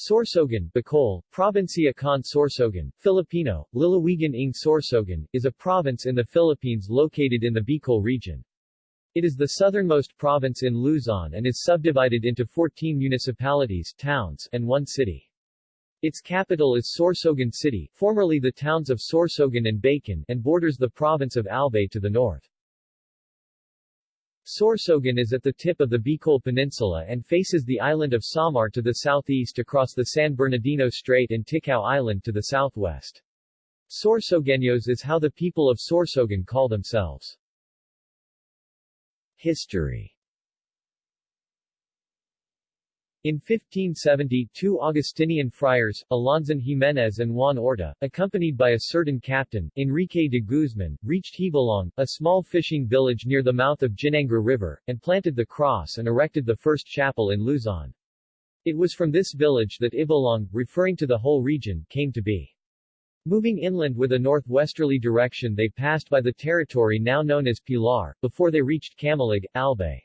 Sorsogon, Bicol, Provincia con Sorsogon, Filipino, Lalawigan ng Sorsogon, is a province in the Philippines located in the Bicol region. It is the southernmost province in Luzon and is subdivided into 14 municipalities towns, and one city. Its capital is Sorsogon City, formerly the towns of Sorsogon and Bacon, and borders the province of Albay to the north. Sorsogon is at the tip of the Bicol Peninsula and faces the island of Samar to the southeast across the San Bernardino Strait and Ticao Island to the southwest. Sorsogueños is how the people of Sorsogon call themselves. History in 1570, two Augustinian friars, Alonso Jimenez and Juan Orta, accompanied by a certain captain, Enrique de Guzman, reached Gibalong, a small fishing village near the mouth of Ginangra River, and planted the cross and erected the first chapel in Luzon. It was from this village that Ibalong, referring to the whole region, came to be. Moving inland with a northwesterly direction they passed by the territory now known as Pilar, before they reached Camalig, Albay.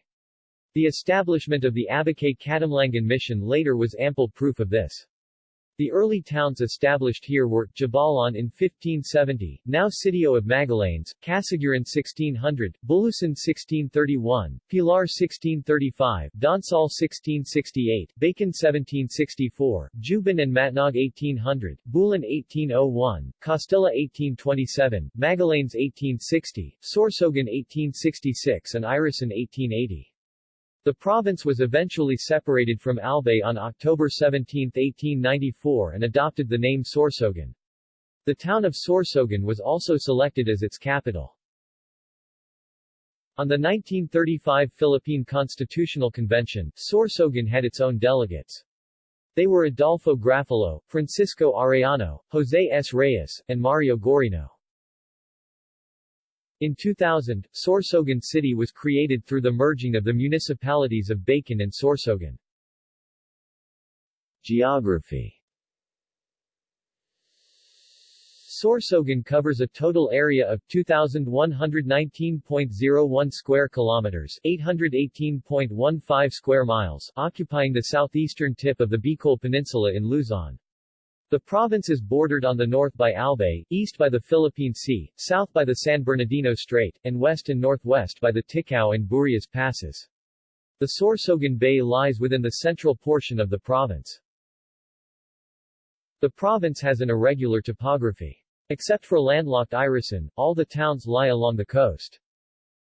The establishment of the Abucay Catamlangan mission later was ample proof of this. The early towns established here were, Jabalan in 1570, now Sitio of Magallanes, Casiguran 1600, Bulusan 1631, Pilar 1635, Donsol 1668, Bacon 1764, Juban and Matnog 1800, Bulan 1801, Castilla 1827, Magallanes 1860, Sorsogon 1866 and Irosin 1880. The province was eventually separated from Albay on October 17, 1894 and adopted the name Sorsogon. The town of Sorsogon was also selected as its capital. On the 1935 Philippine Constitutional Convention, Sorsogon had its own delegates. They were Adolfo Grafalo, Francisco Arellano, Jose S. Reyes, and Mario Gorino. In 2000, Sorsogon City was created through the merging of the municipalities of Bacon and Sorsogon. Geography Sorsogon covers a total area of 2119.01 square kilometers, 818.15 square miles, occupying the southeastern tip of the Bicol Peninsula in Luzon. The province is bordered on the north by Albay, east by the Philippine Sea, south by the San Bernardino Strait, and west and northwest by the Ticao and Burias Passes. The Sorsogon Bay lies within the central portion of the province. The province has an irregular topography. Except for landlocked Irosin, all the towns lie along the coast.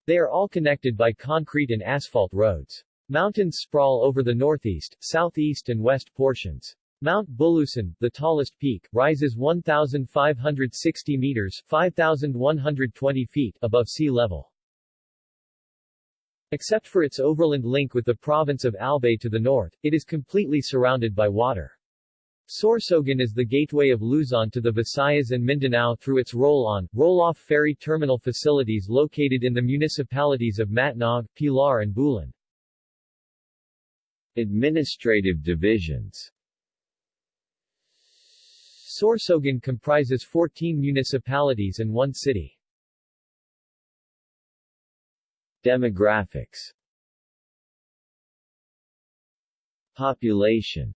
They are all connected by concrete and asphalt roads. Mountains sprawl over the northeast, southeast and west portions. Mount Bulusan, the tallest peak, rises 1,560 meters 5,120 feet above sea level. Except for its overland link with the province of Albay to the north, it is completely surrounded by water. Sorsogon is the gateway of Luzon to the Visayas and Mindanao through its roll-on, roll-off ferry terminal facilities located in the municipalities of Matnog, Pilar and Bulan. Administrative divisions Sorsogon comprises 14 municipalities and one city. Demographics Population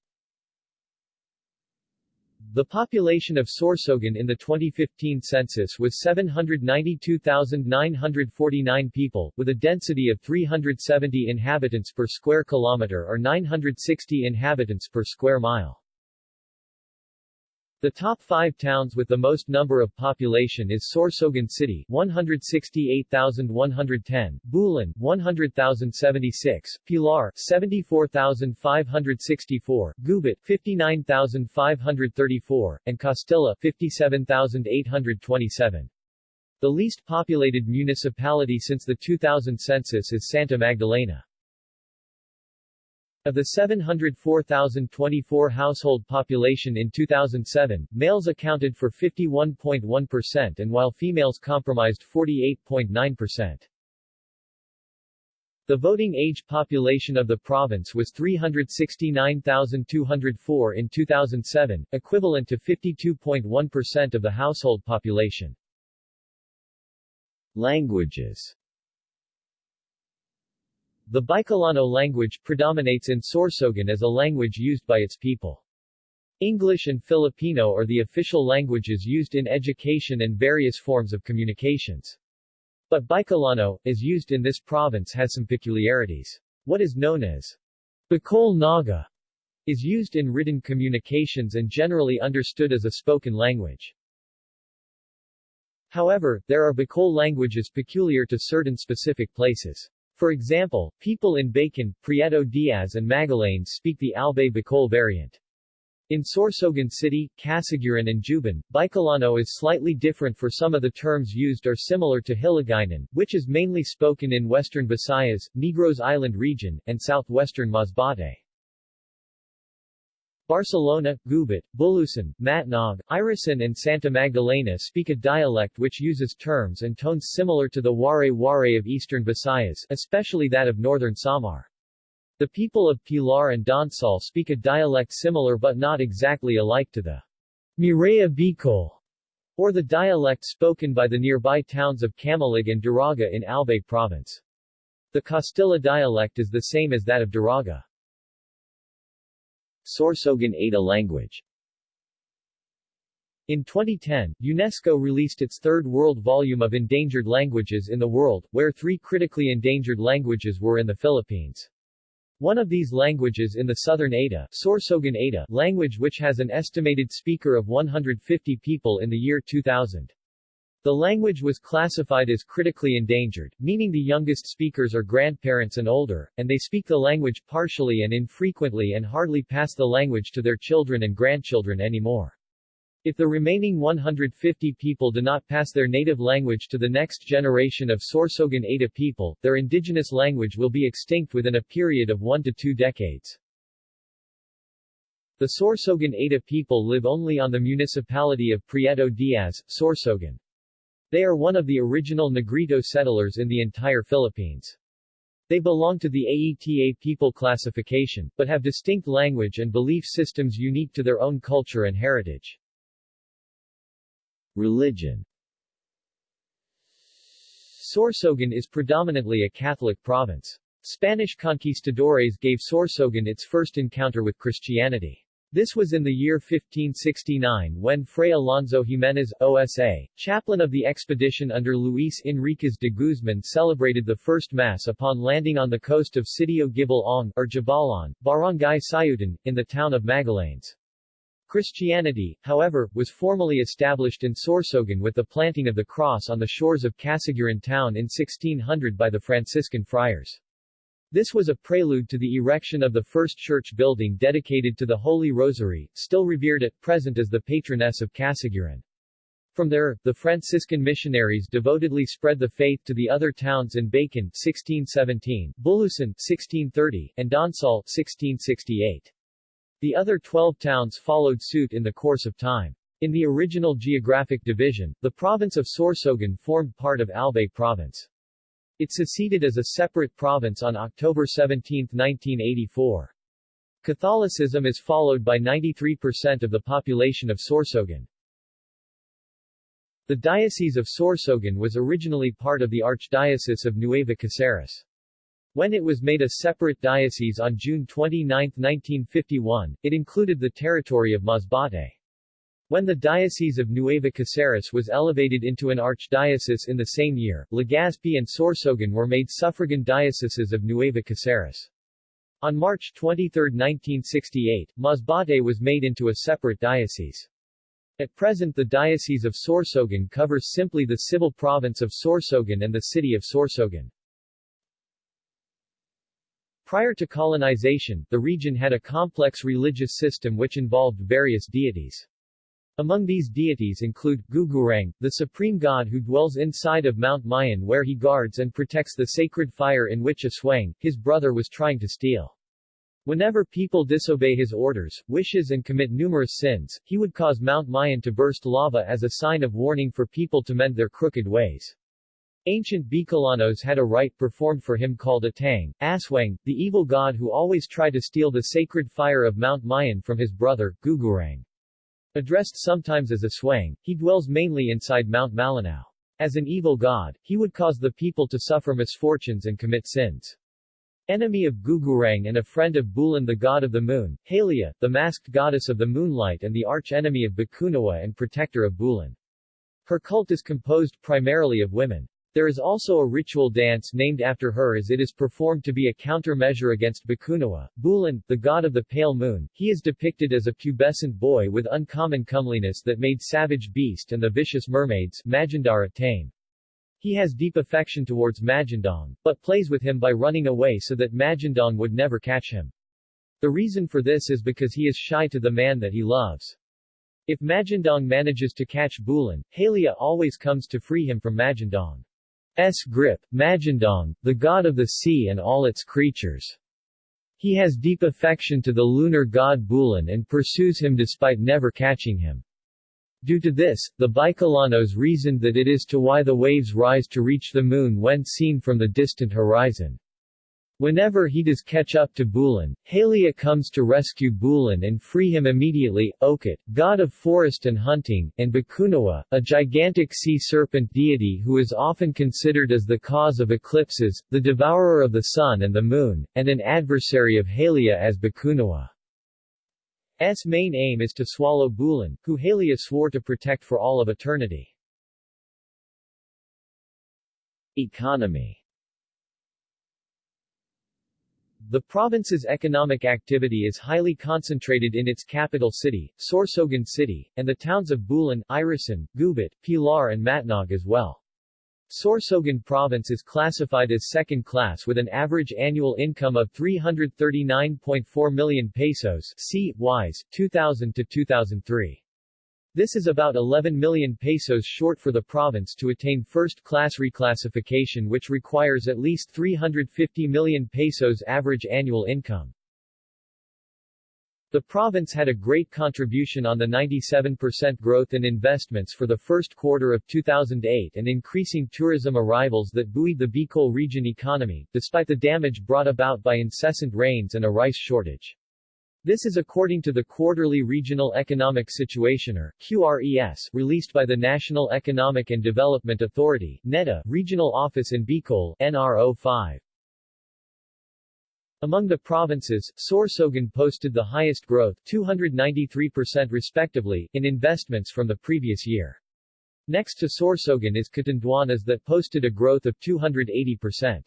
The population of Sorsogon in the 2015 census was 792,949 people, with a density of 370 inhabitants per square kilometer or 960 inhabitants per square mile. The top five towns with the most number of population is Sorsogon City 168,110, Bulan 100,076, Pilar 74,564, Gubat 59,534, and Castilla 57,827. The least populated municipality since the 2000 census is Santa Magdalena. Of the 704,024 household population in 2007, males accounted for 51.1% and while females comprised 48.9%. The voting age population of the province was 369,204 in 2007, equivalent to 52.1% of the household population. Languages the Bicolano language predominates in Sorsogon as a language used by its people. English and Filipino are the official languages used in education and various forms of communications. But Bicolano, as used in this province has some peculiarities. What is known as Bicol Naga is used in written communications and generally understood as a spoken language. However, there are Bicol languages peculiar to certain specific places. For example, people in Bacon, Prieto Diaz and Magallanes speak the Albay Bicol variant. In Sorsogon City, Casiguran and Juban, Bicolano is slightly different for some of the terms used are similar to Hiligaynon, which is mainly spoken in western Visayas, Negros Island region, and southwestern Masbate. Barcelona, Gubat, Bulusan, Matnog, Irosin and Santa Magdalena speak a dialect which uses terms and tones similar to the Waray-Waray of eastern Visayas, especially that of northern Samar. The people of Pilar and Donsol speak a dialect similar but not exactly alike to the Mireya Bicol, or the dialect spoken by the nearby towns of Camalig and Daraga in Albay province. The Castilla dialect is the same as that of Daraga. Sorsogon Ayta language in 2010, UNESCO released its third world volume of endangered languages in the world, where three critically endangered languages were in the Philippines. One of these languages in the southern Ayta, Sorsogon Ayta language which has an estimated speaker of 150 people in the year 2000. The language was classified as critically endangered, meaning the youngest speakers are grandparents and older, and they speak the language partially and infrequently and hardly pass the language to their children and grandchildren anymore. If the remaining 150 people do not pass their native language to the next generation of Sorsogon Ayta people, their indigenous language will be extinct within a period of one to two decades. The Sorsogon Ayta people live only on the municipality of Prieto Diaz, Sorsogon. They are one of the original Negrito settlers in the entire Philippines. They belong to the Aeta people classification, but have distinct language and belief systems unique to their own culture and heritage. Religion Sorsogon is predominantly a Catholic province. Spanish conquistadores gave Sorsogon its first encounter with Christianity. This was in the year 1569 when Fray Alonso Jimenez, OSA, chaplain of the expedition under Luis Enriquez de Guzman celebrated the first Mass upon landing on the coast of Sitio Gibalong, or Jabalan, Barangay Sayutan, in the town of Magallanes. Christianity, however, was formally established in Sorsogon with the planting of the cross on the shores of Casiguran town in 1600 by the Franciscan friars. This was a prelude to the erection of the first church building dedicated to the Holy Rosary, still revered at present as the patroness of Casiguran. From there, the Franciscan missionaries devotedly spread the faith to the other towns in Bacon 1617, Bulusan 1630, and Donsol 1668. The other 12 towns followed suit in the course of time. In the original geographic division, the province of Sorsogon formed part of Albay province. It seceded as a separate province on October 17, 1984. Catholicism is followed by 93% of the population of Sorsogon. The Diocese of Sorsogon was originally part of the Archdiocese of Nueva Caceres. When it was made a separate diocese on June 29, 1951, it included the territory of Masbate. When the Diocese of Nueva Caceres was elevated into an archdiocese in the same year, Legazpi and Sorsogon were made suffragan dioceses of Nueva Caceres. On March 23, 1968, Masbate was made into a separate diocese. At present the Diocese of Sorsogon covers simply the civil province of Sorsogon and the city of Sorsogon. Prior to colonization, the region had a complex religious system which involved various deities. Among these deities include, Gugurang, the supreme god who dwells inside of Mount Mayon where he guards and protects the sacred fire in which Aswang, his brother was trying to steal. Whenever people disobey his orders, wishes and commit numerous sins, he would cause Mount Mayon to burst lava as a sign of warning for people to mend their crooked ways. Ancient Bicolanos had a rite performed for him called Atang, Aswang, the evil god who always tried to steal the sacred fire of Mount Mayon from his brother, Gugurang. Addressed sometimes as Aswang, he dwells mainly inside Mount Malinao. As an evil god, he would cause the people to suffer misfortunes and commit sins. Enemy of Gugurang and a friend of Bulan the god of the moon, Halia, the masked goddess of the moonlight and the arch-enemy of Bakunawa and protector of Bulan. Her cult is composed primarily of women. There is also a ritual dance named after her as it is performed to be a countermeasure against Bakunawa. Bulan, the god of the pale moon, he is depicted as a pubescent boy with uncommon comeliness that made savage beast and the vicious mermaids Majandara tame. He has deep affection towards Majandong, but plays with him by running away so that Majandong would never catch him. The reason for this is because he is shy to the man that he loves. If Majandong manages to catch Bulan, Halia always comes to free him from Majandong's grip, Majandong, the god of the sea and all its creatures. He has deep affection to the lunar god Bulan and pursues him despite never catching him. Due to this, the Bicolanos reasoned that it is to why the waves rise to reach the moon when seen from the distant horizon. Whenever he does catch up to Bulan, Halia comes to rescue Bulan and free him immediately. Okut, god of forest and hunting, and Bakunawa, a gigantic sea serpent deity who is often considered as the cause of eclipses, the devourer of the sun and the moon, and an adversary of Halia as Bakunawa. S main aim is to swallow Bulan, who Halia swore to protect for all of eternity. Economy The province's economic activity is highly concentrated in its capital city, Sorsogon City, and the towns of Bulan, Irosin, Gubat, Pilar and Matnog as well. Sorsogon province is classified as second class with an average annual income of 339.4 million pesos C. Wise, 2000 to 2003. This is about 11 million pesos short for the province to attain first-class reclassification which requires at least 350 million pesos average annual income. The province had a great contribution on the 97% growth in investments for the first quarter of 2008 and increasing tourism arrivals that buoyed the Bicol region economy, despite the damage brought about by incessant rains and a rice shortage. This is according to the Quarterly Regional Economic Situationer QRES, released by the National Economic and Development Authority NEDA, Regional Office in Bicol NRO 5. Among the provinces, Sorsogon posted the highest growth 293% respectively in investments from the previous year. Next to Sorsogon is Catanduanes that posted a growth of 280%.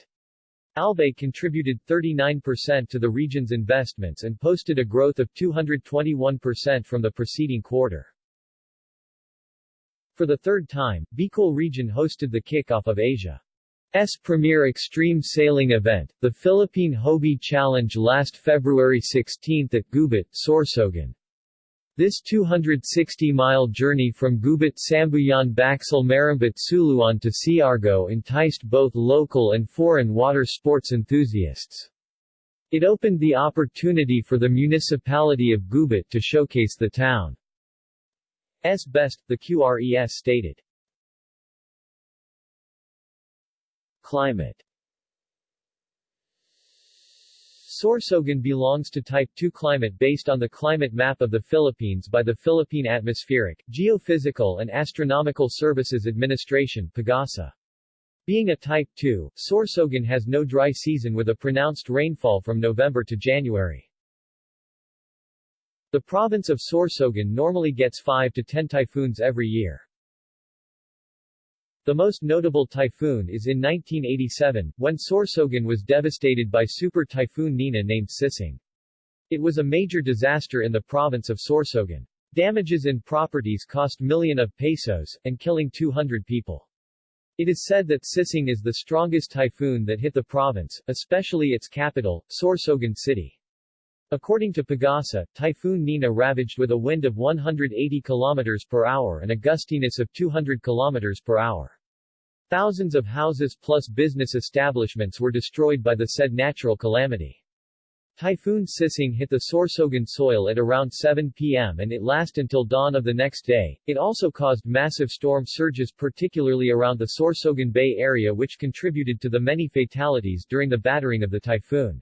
Albay contributed 39% to the region's investments and posted a growth of 221% from the preceding quarter. For the third time, Bicol region hosted the kickoff of Asia S premier extreme sailing event, the Philippine Hobie Challenge last February 16 at Gubat, Sorsogon. This 260-mile journey from Gubat Sambuyan Baxil Marambit Suluan to Siargao enticed both local and foreign water sports enthusiasts. It opened the opportunity for the municipality of Gubat to showcase the town's best, the QRES stated. Climate Sorsogon belongs to Type 2 climate based on the climate map of the Philippines by the Philippine Atmospheric, Geophysical and Astronomical Services Administration PAGASA. Being a Type 2, Sorsogon has no dry season with a pronounced rainfall from November to January. The province of Sorsogon normally gets 5 to 10 typhoons every year. The most notable typhoon is in 1987, when Sorsogon was devastated by Super Typhoon Nina named Sising. It was a major disaster in the province of Sorsogon. Damages in properties cost million of pesos, and killing 200 people. It is said that Sising is the strongest typhoon that hit the province, especially its capital, Sorsogon City. According to Pagasa, Typhoon Nina ravaged with a wind of 180 km per hour and a gustiness of 200 km per hour. Thousands of houses plus business establishments were destroyed by the said natural calamity. Typhoon Sising hit the Sorsogon soil at around 7 p.m. and it lasted until dawn of the next day. It also caused massive storm surges particularly around the Sorsogon Bay area which contributed to the many fatalities during the battering of the typhoon.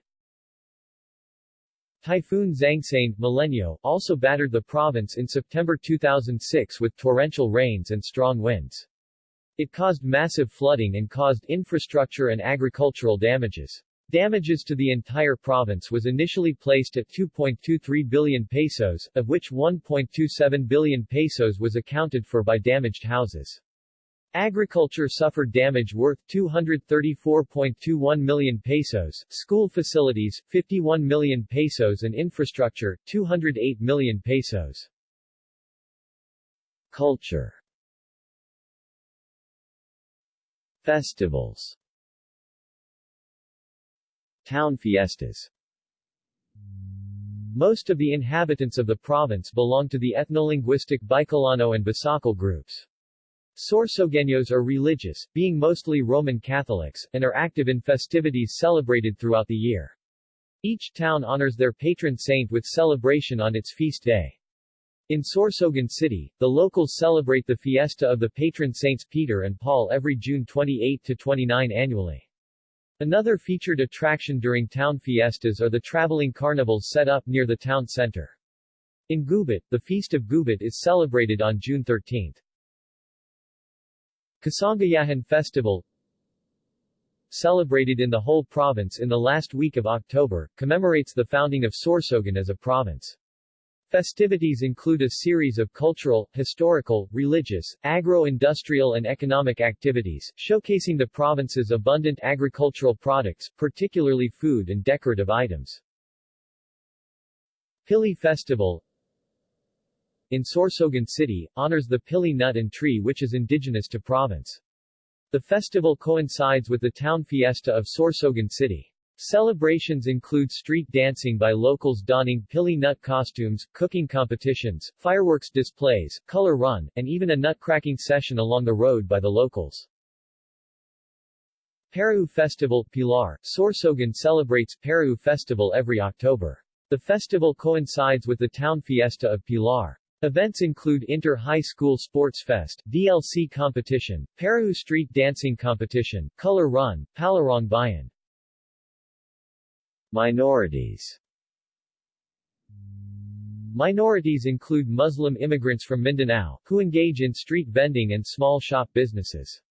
Typhoon Xangsane Milenyo, also battered the province in September 2006 with torrential rains and strong winds. It caused massive flooding and caused infrastructure and agricultural damages. Damages to the entire province was initially placed at 2.23 billion pesos, of which 1.27 billion pesos was accounted for by damaged houses. Agriculture suffered damage worth 234.21 million pesos, school facilities, 51 million pesos and infrastructure, 208 million pesos. Culture Festivals Town fiestas Most of the inhabitants of the province belong to the ethnolinguistic Bicolano and Bisakol groups. Sorsogueños are religious, being mostly Roman Catholics, and are active in festivities celebrated throughout the year. Each town honors their patron saint with celebration on its feast day. In Sorsogon City, the locals celebrate the fiesta of the patron saints Peter and Paul every June 28 to 29 annually. Another featured attraction during town fiestas are the traveling carnivals set up near the town center. In Gubat, the Feast of Gubat is celebrated on June 13. Kasangayahan Festival Celebrated in the whole province in the last week of October, commemorates the founding of Sorsogon as a province. Festivities include a series of cultural, historical, religious, agro-industrial and economic activities, showcasing the province's abundant agricultural products, particularly food and decorative items. Pili Festival in Sorsogon City, honors the pili nut and tree which is indigenous to province. The festival coincides with the town fiesta of Sorsogon City. Celebrations include street dancing by locals donning pili nut costumes, cooking competitions, fireworks displays, color run, and even a nut-cracking session along the road by the locals. Parau Festival, Pilar, Sorsogon celebrates Parau Festival every October. The festival coincides with the town fiesta of Pilar. Events include Inter-High School Sports Fest, DLC competition, Parau Street Dancing Competition, Color Run, Palarong Bayan, Minorities Minorities include Muslim immigrants from Mindanao, who engage in street vending and small shop businesses.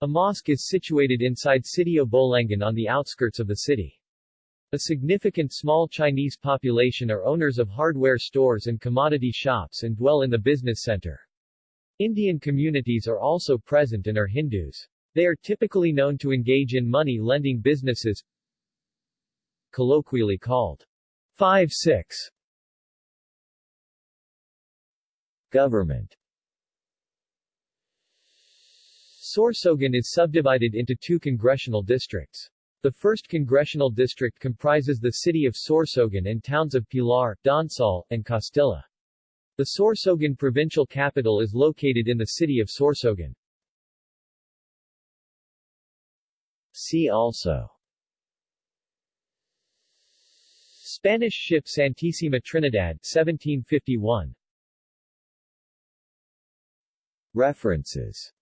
A mosque is situated inside Sitio Bolangan on the outskirts of the city. A significant small Chinese population are owners of hardware stores and commodity shops and dwell in the business center. Indian communities are also present and are Hindus. They are typically known to engage in money-lending businesses, colloquially called 5-6. Government Sorsogon is subdivided into two congressional districts. The first congressional district comprises the city of Sorsogon and towns of Pilar, Donsol, and Castilla. The Sorsogon provincial capital is located in the city of Sorsogon. See also Spanish ship Santísima Trinidad 1751 References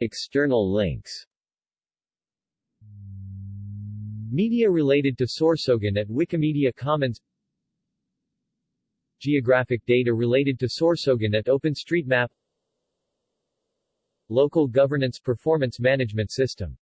External links. Media related to Sorsogon at Wikimedia Commons. Geographic data related to Sorsogon at OpenStreetMap. Local Governance Performance Management System